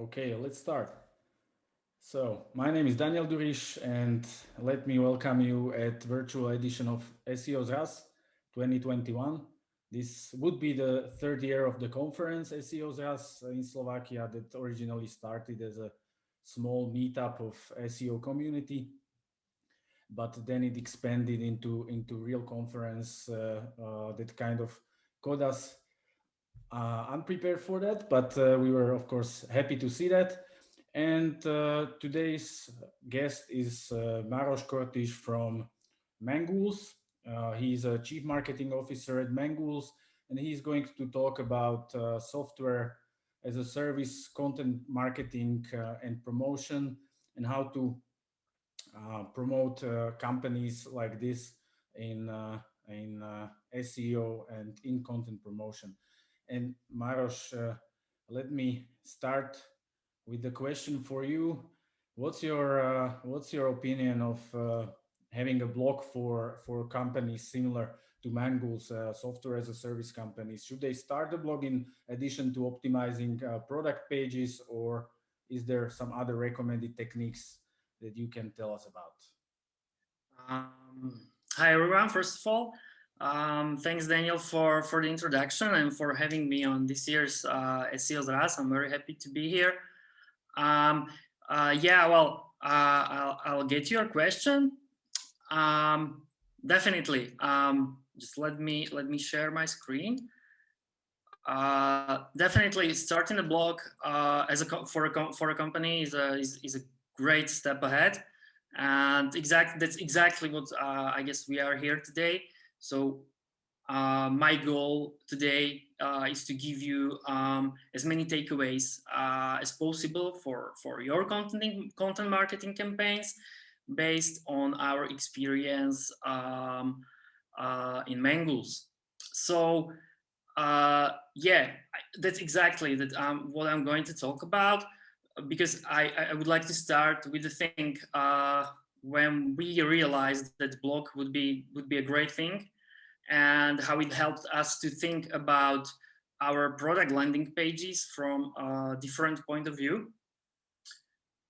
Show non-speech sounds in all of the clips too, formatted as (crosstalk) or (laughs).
Okay, let's start. So my name is Daniel Durish and let me welcome you at virtual edition of SEO Zraz 2021. This would be the third year of the conference SEO Zraz in Slovakia that originally started as a small meetup of SEO community, but then it expanded into, into real conference uh, uh, that kind of caught us uh, unprepared for that, but uh, we were of course happy to see that. And uh, today's guest is uh, Maros Kortis from Mangools. Uh, he's a chief marketing officer at Mangools, and he's going to talk about uh, software as a service, content marketing uh, and promotion, and how to promote companies like this in, in SEO and in content promotion. And Maros, let me start with the question for you. What's your uh, what's your opinion of uh, having a blog for for companies similar to Mangools, uh, software as a service companies? Should they start a blog in addition to optimizing uh, product pages, or is there some other recommended techniques that you can tell us about? Um, hi everyone. First of all, um, thanks Daniel for for the introduction and for having me on this year's uh, SEO Zraz. I'm very happy to be here. Um, uh, yeah, well, uh, I'll, I'll get your question. Um, definitely. Um, just let me let me share my screen. Uh, definitely, starting a blog uh, as a for a for a company is a is, is a great step ahead, and exactly that's exactly what uh, I guess we are here today. So uh, my goal today uh, is to give you um, as many takeaways uh, as possible for, for your content, content marketing campaigns based on our experience um, uh, in Mangools. So uh, yeah, that's exactly that um, what I'm going to talk about because I, I would like to start with the thing uh, when we realized that blog would be would be a great thing and how it helped us to think about our product landing pages from a different point of view.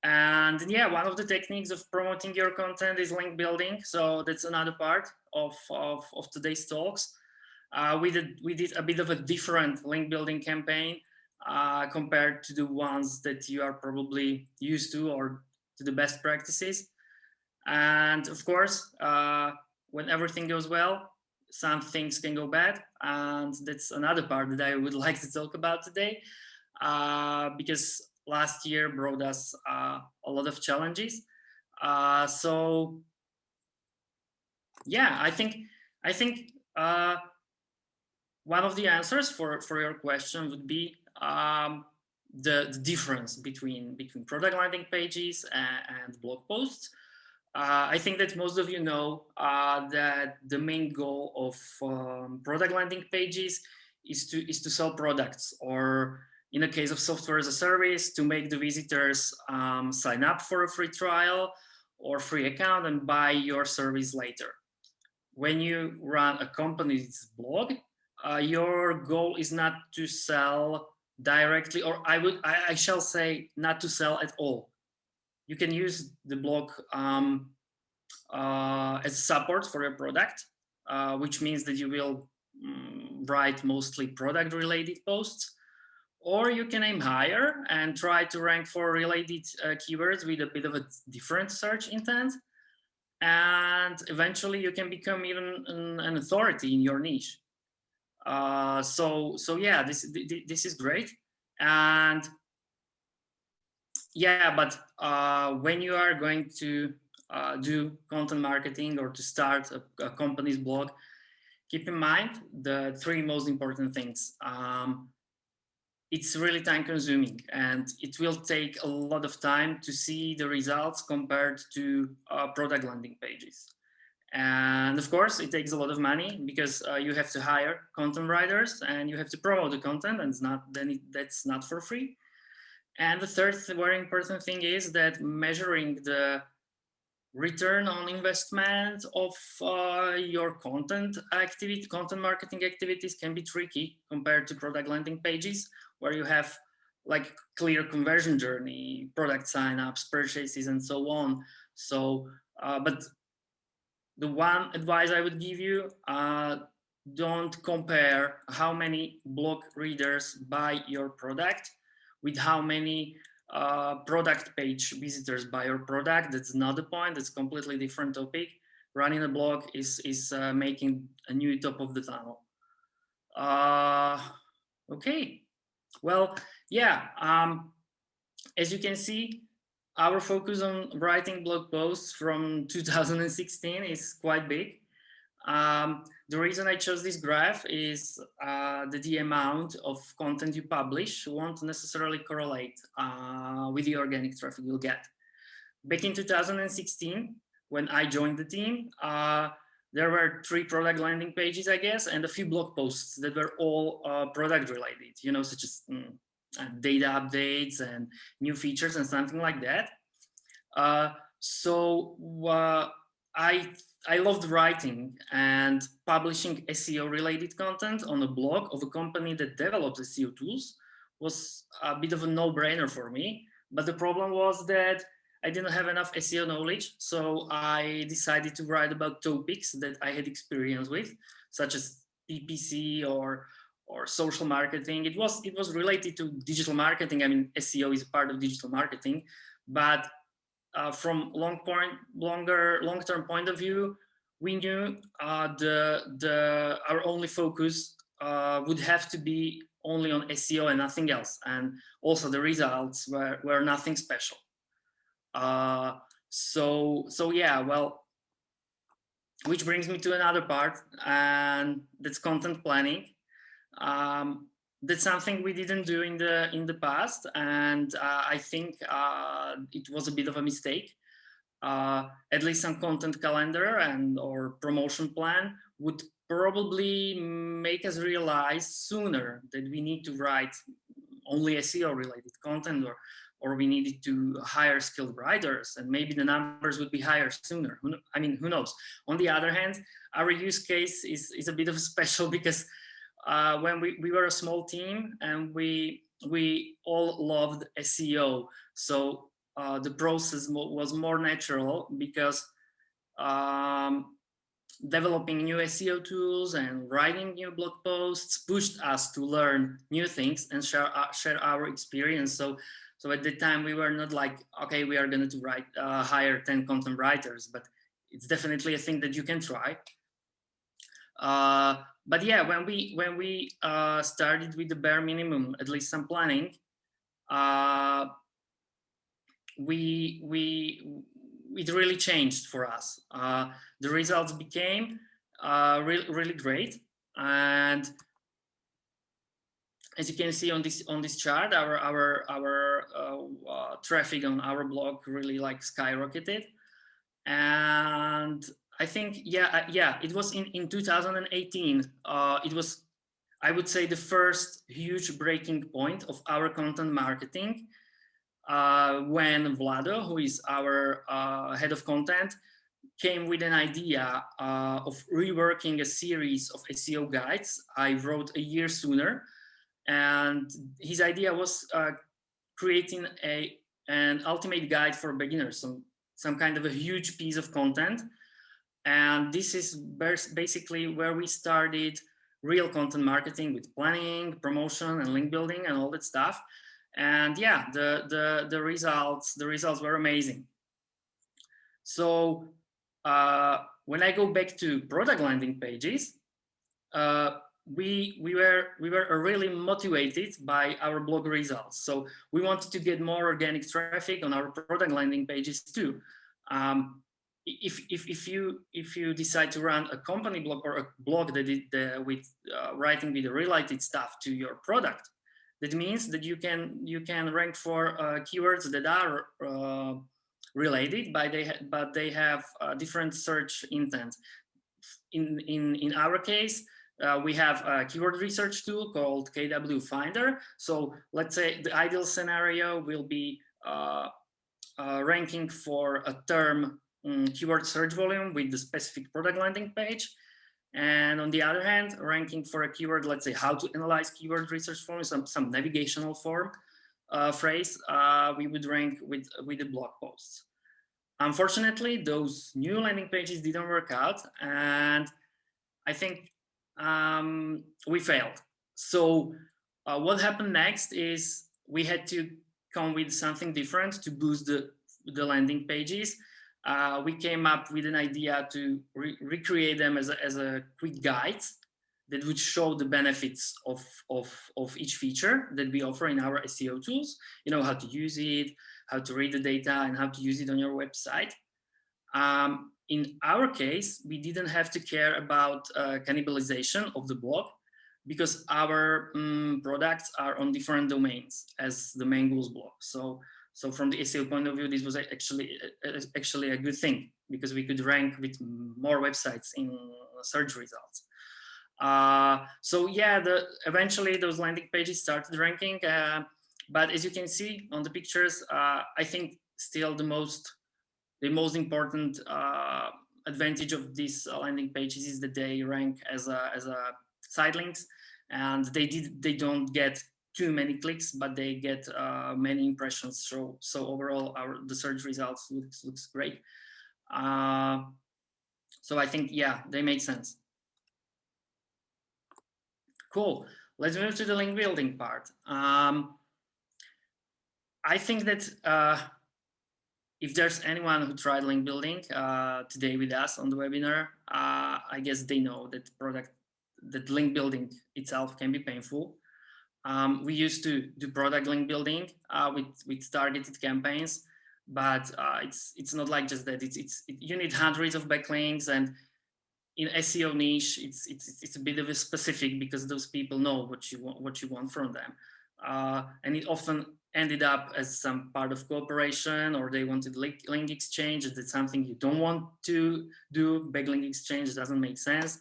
And yeah, one of the techniques of promoting your content is link building. So that's another part of, of, of today's talks. Uh, we, did, we did a bit of a different link building campaign uh, compared to the ones that you are probably used to or to the best practices. And of course, uh, when everything goes well, some things can go bad and that's another part that I would (laughs) like to talk about today uh, because last year brought us uh, a lot of challenges. Uh, so yeah I think I think uh, one of the answers for for your question would be um, the, the, difference between between product landing pages and, and blog posts I think that most of you know uh, that the main goal of um, product landing pages is to is to sell products or in the case of software as a service to make the visitors um, sign up for a free trial or free account and buy your service later. When you run a company's blog, uh, your goal is not to sell directly or I would I, I shall say not to sell at all you can use the blog um, uh, as support for your product, uh, which means that you will um, write mostly product related posts, or you can aim higher and try to rank for related uh, keywords with a bit of a different search intent. And eventually you can become even an, an authority in your niche. Uh, so, so yeah, this, this is great. And yeah, but uh, when you are going to uh, do content marketing or to start a, a, company's blog, keep in mind the three most important things. Um, it's really time consuming and it will take a lot of time to see the results compared to uh, product landing pages. And of course, it takes a lot of money because uh, you have to hire content writers and you have to promote the content and it's not then it, that's not for free. And the third very important thing is that measuring the return on investment of uh, your content activity, content marketing activities can be tricky compared to product landing pages where you have like clear conversion journey, product signups, purchases, and so on. So, uh, but the one advice I would give you, uh, don't compare how many blog readers buy your product with how many uh, product page visitors buy your product. That's not the point. It's completely different topic. Running a blog is is uh, making a new top of the funnel. Uh, okay. Well, yeah. Um, as you can see, our focus on writing blog posts from 2016 is quite big. Um, the reason I chose this graph is uh, that the amount of content you publish won't necessarily correlate uh, with the organic traffic you'll get. Back in 2016, when I joined the team, uh, there were three product landing pages, I guess, and a few blog posts that were all uh, product related, you know, such as mm, uh, data updates and new features and something like that. Uh, so I I loved writing and publishing SEO related content on a blog of a company that develops SEO tools was a bit of a no-brainer for me. But the problem was that I didn't have enough SEO knowledge. So I decided to write about topics that I had experience with, such as PPC or or social marketing. It was it was related to digital marketing. I mean, SEO is part of digital marketing, but uh, from long point, longer, long-term point of view, we knew uh, the the our only focus uh, would have to be only on SEO and nothing else, and also the results were were nothing special. Uh, so so yeah, well, which brings me to another part, and that's content planning. Um, that's something we didn't do in the in the past and uh, i think uh, it was a bit of a mistake uh, at least some content calendar and or promotion plan would probably make us realize sooner that we need to write only SEO related content or or we needed to hire skilled writers and maybe the numbers would be higher sooner. I mean, who knows? On the other hand, our use case is, is a bit of special (laughs) because uh, when we, we were a small team and we we all loved SEO. So uh, the process was more natural because um, developing new SEO tools and writing new blog posts pushed us to learn new things and share uh, share our experience. So so at the time we were not like okay we are going to write uh, hire 10 content writers, but it's definitely a thing that you can try. Uh, but yeah, when we when we uh, started with the bare minimum, at least some planning, uh, we we it really changed for us. Uh, the results became uh, really really great, and as you can see on this on this chart, our our our uh, uh, traffic on our blog really like skyrocketed, and I think, yeah, uh, yeah, it was in, in 2018. Uh, it was, I would say, the first huge breaking point of our content marketing uh, when Vlado, who is our uh, head of content, came with an idea uh, of reworking a series of SEO guides I wrote a year sooner. And his idea was uh, creating a an ultimate guide for beginners, some, some kind of a huge piece of content and this is basically where we started real content marketing with planning, promotion, and link building and all that stuff. And yeah, the the the results the results were amazing. So uh, when I go back to product landing pages, uh, we we were we were really motivated by our blog results. So we wanted to get more organic traffic on our product landing pages too. Um, if, if, if you if you decide to run a company blog or a blog that is uh, with uh, writing with related stuff to your product, that means that you can you can rank for uh, keywords that are uh, related, but they but they have different search intent. In in in our case, uh, we have a keyword research tool called KW Finder. So let's say the ideal scenario will be uh, uh, ranking for a term um, keyword search volume with the specific product landing page. And on the other hand, ranking for a keyword, let's say how to analyze keyword research form, some, some navigational form. uh, phrase, uh, we would rank with, with the blog posts. Unfortunately, those new landing pages didn't work out and I think um, we failed. So uh, what happened next is we had to come with something different to boost the, the landing pages. Uh, we came up with an idea to re recreate them as a, as a quick guide that would show the benefits of, of, of each feature that we offer in our SEO tools, you know, how to use it, how to read the data and how to use it on your website. Um, in our case, we didn't have to care about uh, cannibalization of the blog because our um, products are on different domains as the Mangools blog. So, so from the SEO point of view, this was actually actually a good thing because we could rank with more websites in search results. Uh, so yeah, the, eventually those landing pages started ranking. Uh, but as you can see on the pictures, uh, I think still the most the most important uh, advantage of these landing pages is that they rank as a as a side links, and they did they don't get too many clicks, but they get uh, many impressions. So so overall, our the search results looks looks great. Uh, so I think yeah, they make sense. Cool. Let's move to the link building part. Um, I think that uh, if there's anyone who tried link building uh, today with us on the webinar, uh, I guess they know that product, that link building itself can be painful. Um, we used to do product link building uh, with with targeted campaigns, but uh, it's it's not like just that. It's it's it, you need hundreds of backlinks and in SEO niche, it's, it's, it's a bit of a specific because those people know what you want, what you want from them. Uh, and it often ended up as some part of cooperation or they wanted link, link exchange. That's something you don't want to do. Backlink exchange doesn't make sense.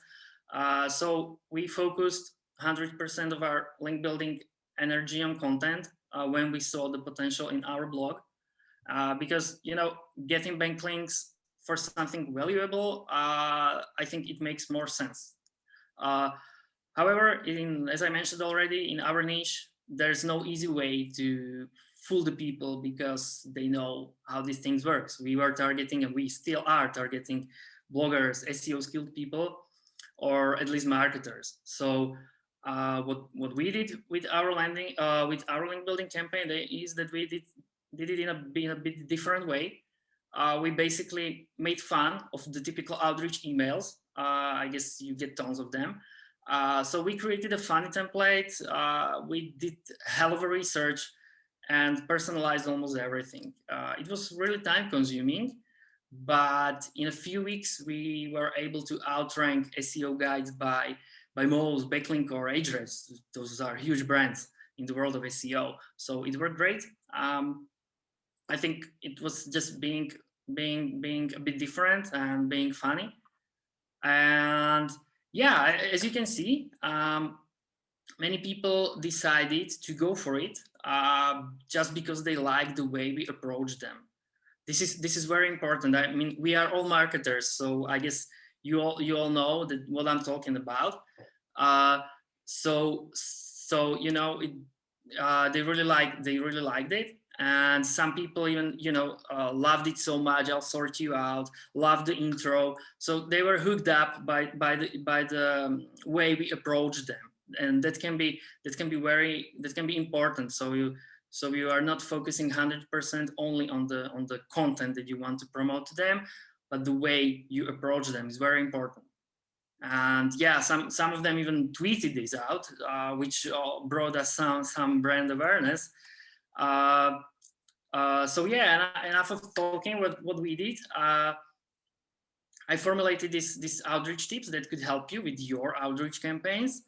Uh, so we focused 100% of our link building energy on content uh, when we saw the potential in our blog. Uh, because, you know, getting backlinks for something valuable, uh, I think it makes more sense. Uh, however, in, as I mentioned already, in our niche, there's no easy way to fool the people because they know how these things works. We were targeting and we still are targeting bloggers, SEO skilled people, or at least marketers. So uh, what what we did with our landing uh, with our link building campaign is that we did did it in a, in a bit different way uh, we basically made fun of the typical outreach emails. Uh, I guess you get tons of them. Uh, so we created a funny template. We did hell of a research and personalized almost everything. It was really time consuming, but in a few weeks, we were able to outrank SEO guides by, by Moz, Backlinko, or Ahrefs. Those are huge brands in the world of SEO. So it worked great. Um, I think it was just being being being a bit different and being funny. And yeah, as you can see, um, many people decided to go for it uh, just because they like the way we approach them. This is this is very important. I mean, we are all marketers, so I guess you all you all know that what I'm talking about. Uh, so so you know, it, uh, they really like they really liked it, and some people even you know uh, loved it so much i'll sort you out loved the intro. So they were hooked up by by the by the um, way we approach them. And that can be that can be very that can be important. So you so you are not focusing 100% only on the on the content that you want to promote to them but the way you approach them is very important and yeah some some of them even tweeted this out uh, which uh, brought us some some brand awareness uh, uh, so yeah, enough of talking. What what we did, uh, I formulated this this outreach tips that could help you with your outreach campaigns.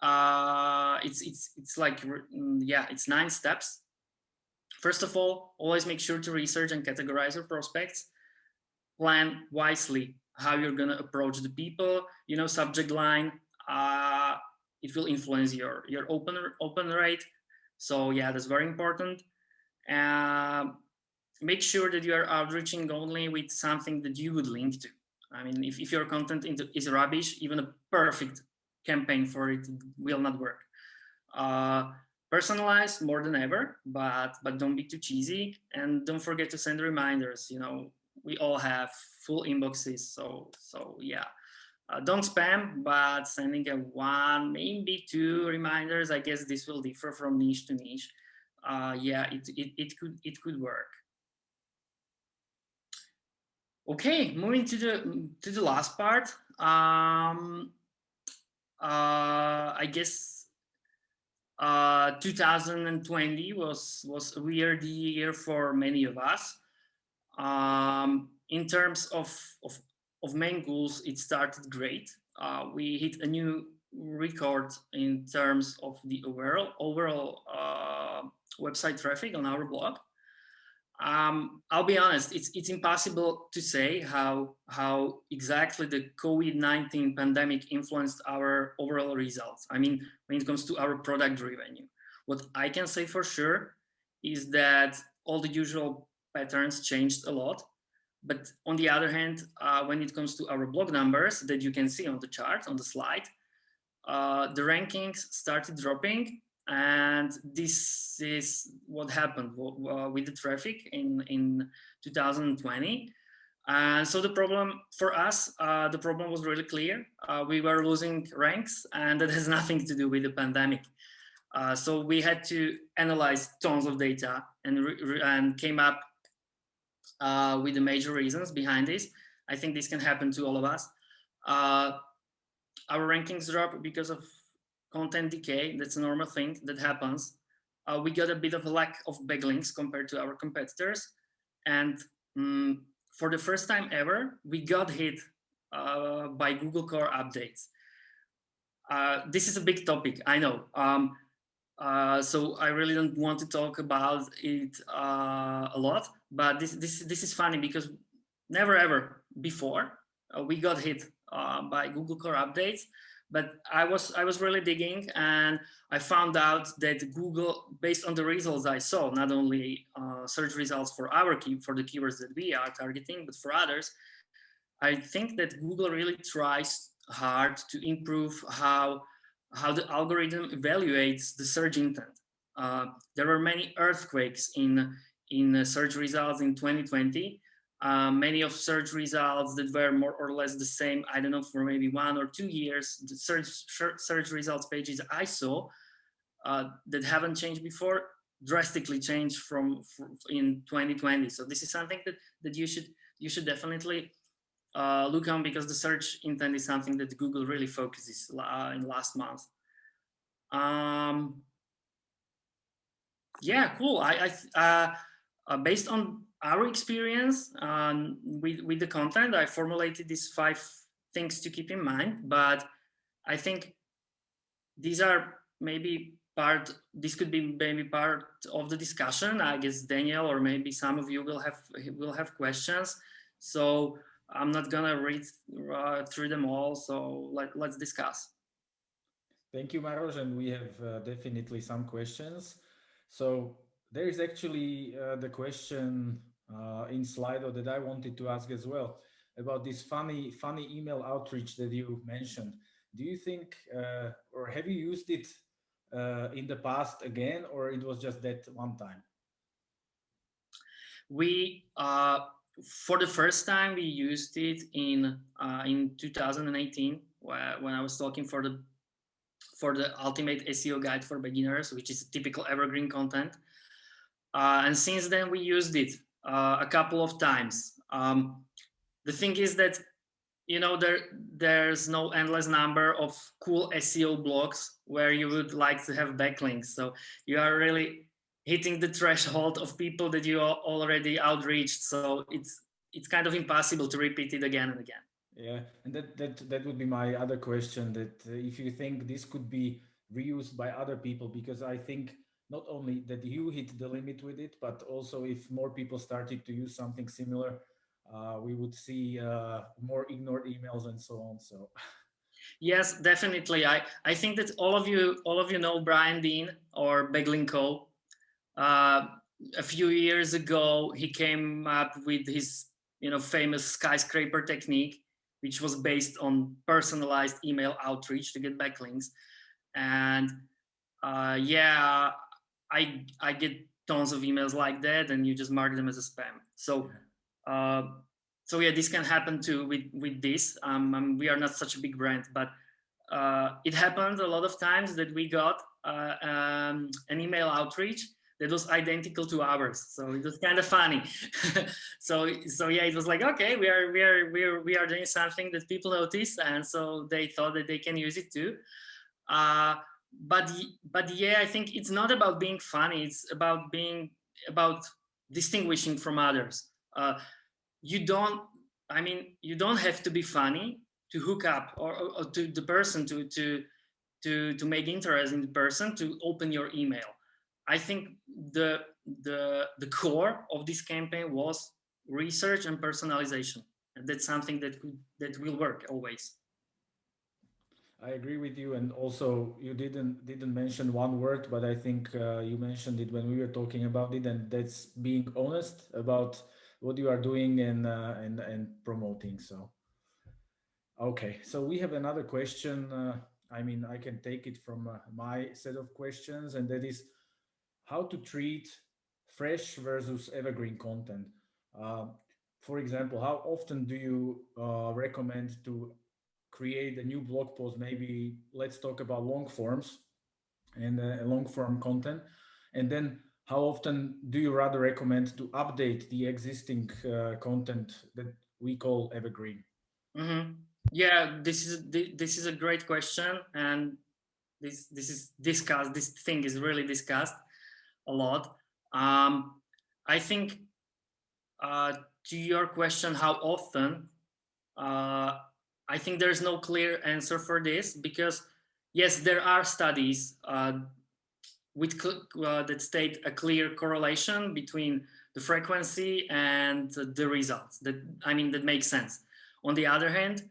Uh, it's it's it's like mm, yeah, it's nine steps. First of all, always make sure to research and categorize your prospects. Plan wisely how you're gonna approach the people. You know, subject line. Uh, it will influence your your open open rate. So yeah, that's very important. Uh, make sure that you are outreaching only with something that you would link to. I mean, if, if your content is rubbish, even a perfect campaign for it will not work. Uh, personalize more than ever, but but don't be too cheesy and don't forget to send reminders. You know, we all have full inboxes, so so yeah. Uh, don't spam, but sending a one, maybe two reminders. I guess this will differ from niche to niche. Uh, yeah, it, it it could it could work. Okay, moving to the to the last part. Um, uh, I guess uh, 2020 was was a weird year for many of us. Um, in terms of, of, of Mangools, it started great. Uh, we hit a new record in terms of the overall overall uh, website traffic on our blog. Um, I'll be honest, it's, it's impossible to say how, how exactly the COVID-19 pandemic influenced our overall results. I mean, when it comes to our product revenue. What I can say for sure is that all the usual patterns changed a lot. But on the other hand, uh, when it comes to our blog numbers that you can see on the chart, on the slide, uh, the rankings started dropping and this is what happened with the traffic in, in 2020. And so the problem for us, uh, the problem was really clear. Uh, we were losing ranks and that has (laughs) nothing to do with the pandemic. Uh, so we had to analyze tons of data and, and came up uh, with the major reasons behind this. I think this can happen to all of us. Uh, our rankings drop because of content decay. That's a normal thing that happens. Uh, we got a bit of a lack of backlinks compared to our competitors. And um, for the first time ever, we got hit uh, by Google Core updates. Uh, this is a big topic, I know. Um, uh, so I really don't want to talk about it uh, a lot, but this, this, this is funny because never ever before uh, we got hit by Google Core updates but I was I was really digging and I found out that Google, based on the results I saw, not only uh, search results for our key for the keywords that we are targeting, but for others, I think that Google really tries hard to improve how how the algorithm evaluates the search intent. Uh, there were many earthquakes in in search results in 2020 uh, many of search results that were more or less the same, I don't know, for maybe one or two years, the search, search results pages I saw uh, that haven't changed before drastically changed from, from, in 2020. So this is something that, that you should you should definitely uh, look on because the search intent is something that Google really focuses uh, in last month. Um, yeah, cool. I, I uh, based on our experience um, with, with the content, I formulated these five things to keep in mind, but I think these are maybe part, this could be maybe part of the discussion. I guess Daniel or maybe some of you will have will have questions. So I'm not gonna read uh, through them all. So let, let's discuss. Thank you, Maros, and we have uh, definitely some questions. So there is actually uh, the question uh, in Slido that I wanted to ask as well about this funny, funny email outreach that you mentioned. Do you think, uh, or have you used it in the past again, or it was just that one time? We, for the first time, we used it in uh, in 2018 when I was talking for the for the ultimate SEO guide for beginners, which is typical evergreen content. Uh, and since then we used it uh, a couple of times. Um, the thing is that you know there there's no endless number of cool SEO blogs where you would like to have backlinks. So you are really hitting the threshold of people that you already outreached. So it's it's kind of impossible to repeat it again and again. Yeah, and that that that would be my other question. That uh, if you think this could be reused by other people, because I think not only that you hit the limit with it, but also if more people started to use something similar, uh, we would see uh, more ignored emails and so on. So. Yes, definitely. I, I think that all of you all of you know Brian Dean or Backlinko. Uh, a few years ago, he came up with his you know famous skyscraper technique, which was based on personalized email outreach to get backlinks. And uh, yeah, I I get tons of emails like that, and you just mark them as a spam. So, uh, so yeah, this can happen too with with this. Um, um, we are not such a big brand, but uh, it happened a lot of times that we got uh, um, an email outreach that was identical to ours. So it was kind of funny. (laughs) so so yeah, it was like okay, we are we are we are we are doing something that people notice, and so they thought that they can use it too. Uh, but but yeah, I think it's not about being funny. It's about being about distinguishing from others. Uh, you don't. I mean, you don't have to be funny to hook up or, or, to the person to to to to make interest in the person to open your email. I think the the the core of this campaign was research and personalization, and that's something that could that will work always. I agree with you, and also you didn't didn't mention one word, but I think uh, you mentioned it when we were talking about it, and that's being honest about what you are doing and uh, and and promoting. So, okay, so we have another question. Uh, I mean, I can take it from uh, my set of questions, and that is how to treat fresh versus evergreen content. Uh, for example, how often do you uh, recommend to create a new blog post, maybe let's talk about long forms and uh, long form content. And then how often do you rather recommend to update the existing uh, content that we call evergreen? Mm -hmm. Yeah, this is this is a great question, and this this is discussed. This thing is really discussed a lot. Um, I think uh, to your question, how often? Uh, I think there's no clear answer for this because yes, there are studies uh, with uh, that state a clear correlation between the frequency and the results that I mean that makes sense. On the other hand,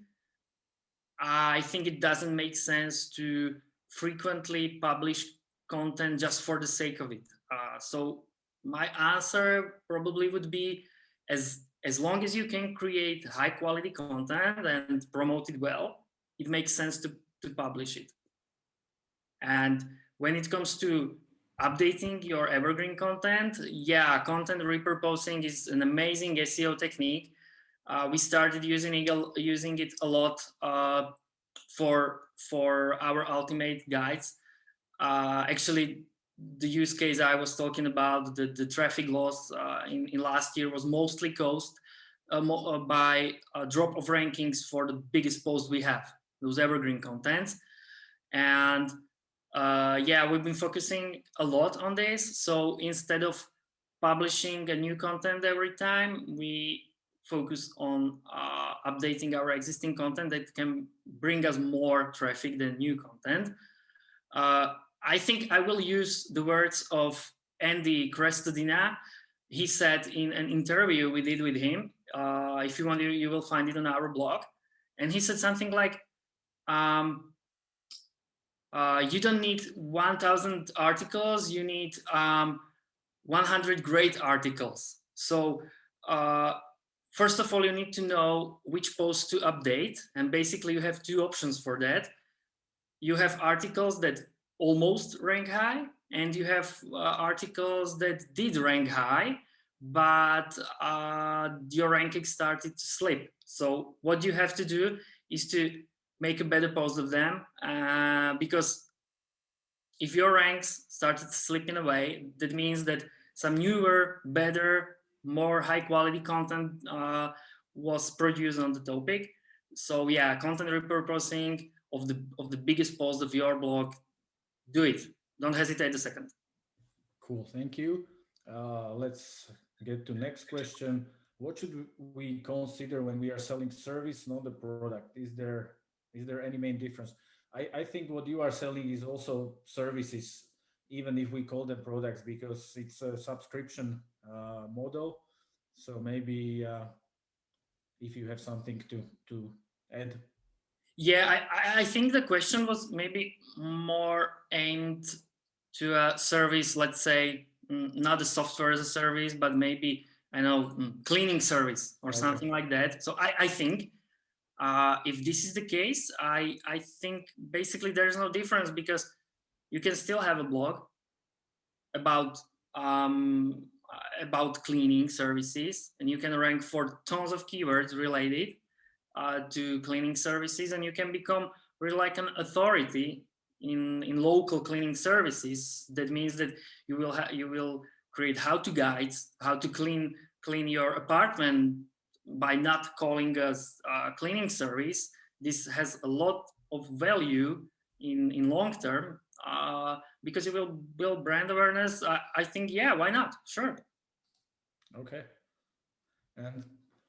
I think it doesn't make sense to frequently publish content just for the sake of it. Uh, so my answer probably would be as as long as you can create high quality content and promote it well, it makes sense to, to publish it. And when it comes to updating your evergreen content, yeah, content repurposing is an amazing SEO technique. Uh, we started using it, using it a lot uh, for, for our ultimate guides. Uh, actually, the use case I was talking about, the, the traffic loss uh, in, in last year was mostly caused uh, uh, by a drop of rankings for the biggest posts we have, those evergreen contents. And uh, yeah, we've been focusing a lot on this. So instead of publishing a new content every time, we focus on uh, updating our existing content that can bring us more traffic than new content. Uh, I think I will use the words of Andy Crestodina. He said in an interview we did with him, uh, if you want, you, you will find it on our blog. And he said something like, um, uh, you don't need 1000 articles, you need um, 100 great articles. So uh, first of all, you need to know which post to update. And basically you have two options for that. You have articles that almost rank high and you have uh, articles that did rank high but uh, your ranking started to slip. So what you have to do is to make a better post of them uh, because if your ranks started slipping away, that means that some newer, better, more high quality content uh, was produced on the topic. So yeah, content repurposing of the of the biggest post of your blog, do it. Don't hesitate a second. Cool, thank you. Uh, let's get to next question. What should we consider when we are selling service, not the product? Is there is there any main difference? I, I think what you are selling is also services, even if we call them products, because it's a subscription uh, model. So maybe uh, if you have something to to add. Yeah, I, I think the question was maybe more aimed to a service, let's say, Mm, not a software as a service, but maybe I know mm, cleaning service or okay. something like that. So I, I think uh, if this is the case, I, I think basically there's no difference because you can still have a blog about um, about cleaning services and you can rank for tons of keywords related uh, to cleaning services and you can become really like an authority in in local cleaning services. That means that you will you will create how to guides how to clean clean your apartment by not calling us a cleaning service. This has a lot of value in in long term uh, because it will build brand awareness. I, I think yeah why not? Sure. Okay. And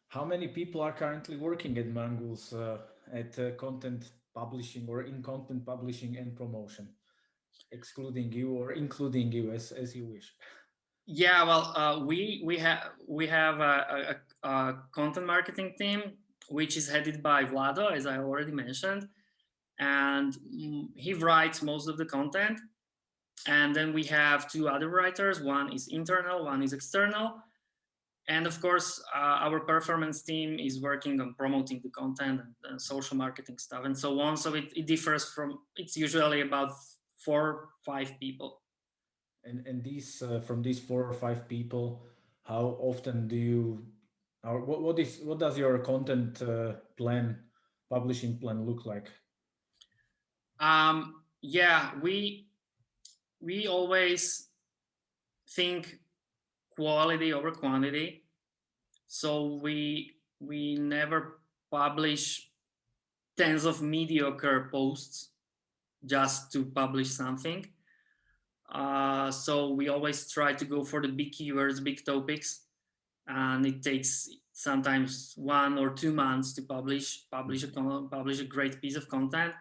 how many people are currently working at Mangools uh, at uh, content publishing or in content publishing and promotion, excluding you or including you as, as you wish? Yeah, well, uh, we we have we have a, a, a, content marketing team which is headed by Vlado, as I already mentioned, and he writes most of the content. And then we have two other writers. One is internal, one is external. And of course, uh, our performance team is working on promoting the content and uh, social marketing stuff and so on. So it, it differs from, it's usually about four, five people. And, and these, uh, from these four or five people, how often do you, or what, what is, what does your content uh, plan, publishing plan look like? Um, yeah, we, we always think quality over quantity. So we we never publish tens of mediocre posts just to publish something. Uh, so we always try to go for the big keywords, big topics, and it takes sometimes one or two months to publish publish a publish a great piece of content.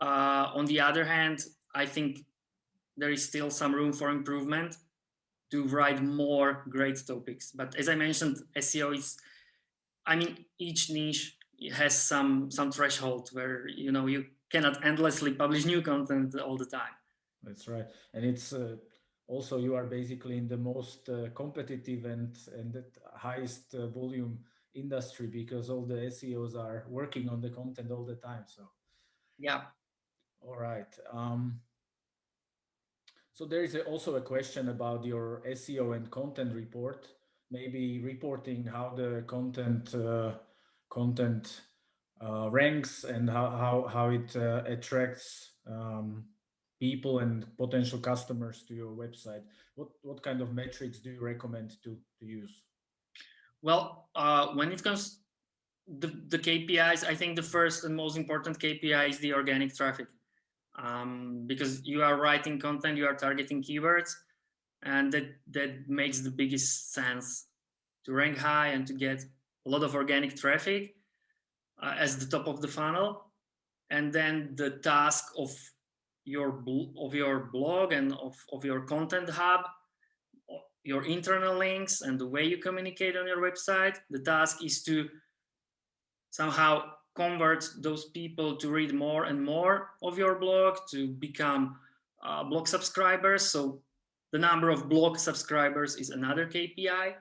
Uh, on the other hand, I think there is still some room for improvement to write more great topics. But as I mentioned, SEO is, I mean, each niche has some some threshold where you know you cannot endlessly publish new content all the time. That's right, and it's uh, also you are basically in the most uh, competitive and and highest uh, volume industry because all the SEOs are working on the content all the time. So yeah. All right. Um, so there is also a question about your SEO and content report, maybe reporting how the content uh, content uh, ranks and how, how, how it uh, attracts um, people and potential customers to your website. What, what kind of metrics do you recommend to, to use? Well, uh, when it comes the, the KPIs, I think the first and most important KPI is the organic traffic um, because you are writing content, you are targeting keywords, and that, that makes the biggest sense to rank high and to get a lot of organic traffic uh, as the top of the funnel. And then the task of your of your blog and of, of your content hub, your internal links and the way you communicate on your website, the task is to somehow convert those people to read more and more of your blog, to become uh, blog subscribers. So the number of blog subscribers is another KPI.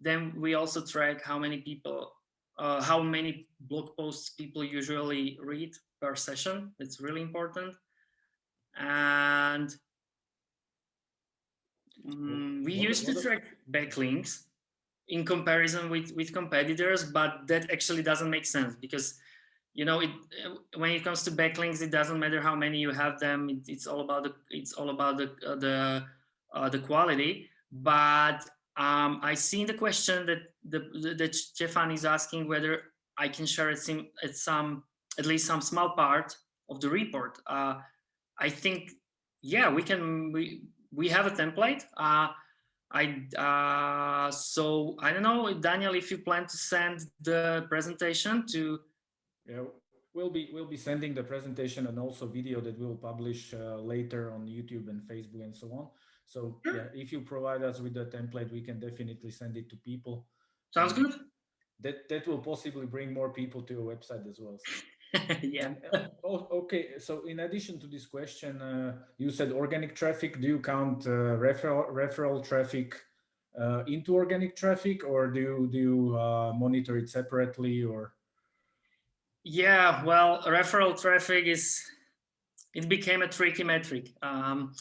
Then we also track how many people, uh, how many blog posts people usually read per session. It's really important. And um, we used to track backlinks in comparison with with competitors but that actually doesn't make sense because you know it when it comes to backlinks it doesn't matter how many you have them it, it's all about the it's all about the uh, the uh, the quality. But um, i see in the question that the that stefan is asking whether i can share it some at some at least some small part of the report. Uh, i think yeah we can we we have a template. Uh, I uh, so I don't know, Daniel, if you plan to send the presentation to. Yeah, we'll be we'll be sending the presentation and also video that we'll publish uh, later on YouTube and Facebook and so on. So sure. yeah, if you provide us with the template, we can definitely send it to people. Sounds good. That that will possibly bring more people to your website as well. So. (laughs) yeah. oh, okay. So in addition to this question, uh, you said organic traffic. Do you count uh, referral referral traffic uh, into organic traffic, or do you, do you uh, monitor it separately? Or yeah, well, referral traffic is it became a tricky metric um,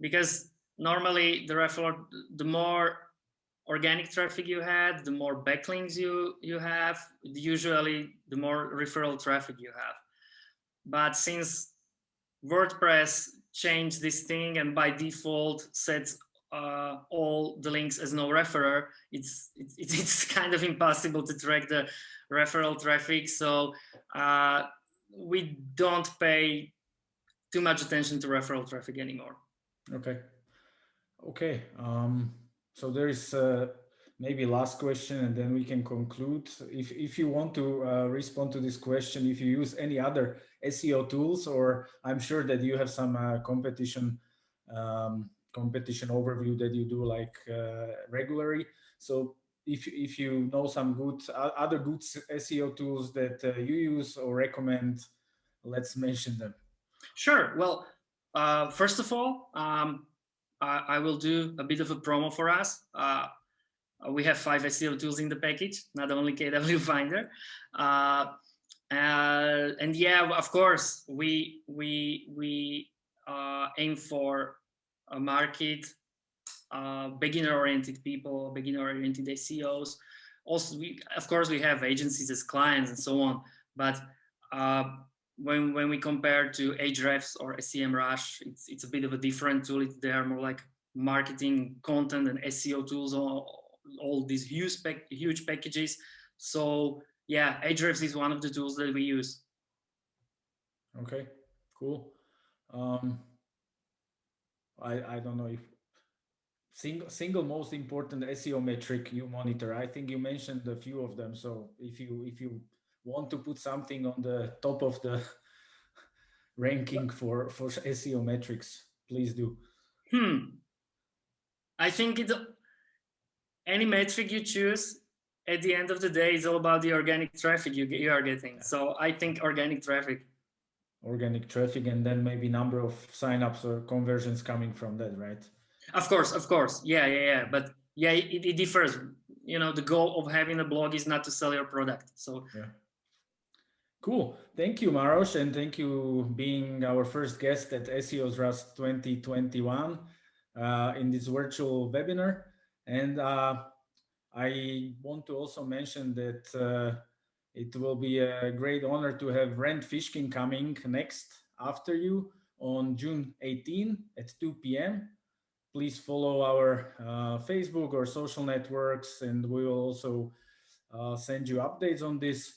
because normally the referral, the more organic traffic you had, the more backlinks you, you have, usually the more referral traffic you have. But since WordPress changed this thing and by default sets uh, all the links as no referrer, it's, it's, (laughs) it's kind of impossible to track the referral traffic. So uh, we don't pay too much attention to referral traffic anymore. Okay. Okay. Um, so there is uh, maybe last question and then we can conclude. If, if you want to uh, respond to this question, if you use any other SEO tools, or I'm sure that you have some uh, competition um, competition overview that you do like uh, regularly. So if, if you know some good other good SEO tools that uh, you use or recommend, let's mention them. Sure. Well, uh, first of all, um, I, will do a bit of a promo for us. Uh, we have five SEO tools in the package, not only KW (laughs) Finder. Uh, uh, and yeah, of course, we we we aim for a market uh, beginner-oriented people, beginner-oriented SEOs. Also, we, of course, we have agencies as clients and so on. But uh, when when we compare to Ahrefs or SEMrush, it's it's a bit of a different tool. It's, they are more like marketing content and SEO tools, all, all these huge huge packages. So yeah, Ahrefs is one of the tools that we use. Okay, cool. Um, I I don't know if single single most important SEO metric you monitor. I think you mentioned a few of them. So if you if you want to put something on the top of the (laughs) ranking for for SEO metrics, please do. Hmm. I think it any metric you choose at the end of the day is all about the organic traffic you you are getting. So I think organic traffic. Organic traffic and then maybe number of signups or conversions coming from that, right? Of course, of course. Yeah, yeah, yeah. But yeah, it, it differs. You know, the goal of having a blog is not to sell your product. So yeah. Cool. Thank you, Maros, and thank you being our first guest at SEO Restart 2021 uh, in this virtual webinar. And uh, I want to also mention that uh, it will be a great honor to have Rand Fishkin coming next after you on June 18 at 2 p.m please follow our uh, Facebook or social networks and we will also uh, send you updates on this.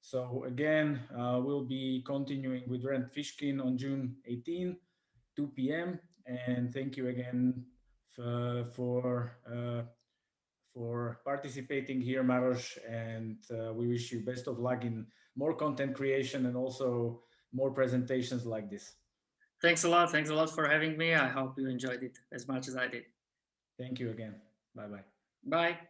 So again, uh, we'll be continuing with Rand Fishkin on June 18, 2 p.m. And thank you again for uh, for participating here, Maros. And uh, we wish you best of luck in more content creation and also more presentations like this. Thanks a lot. Thanks a lot for having me. I hope you enjoyed it as much as I did. Thank you again. Bye-bye. Bye. -bye. Bye.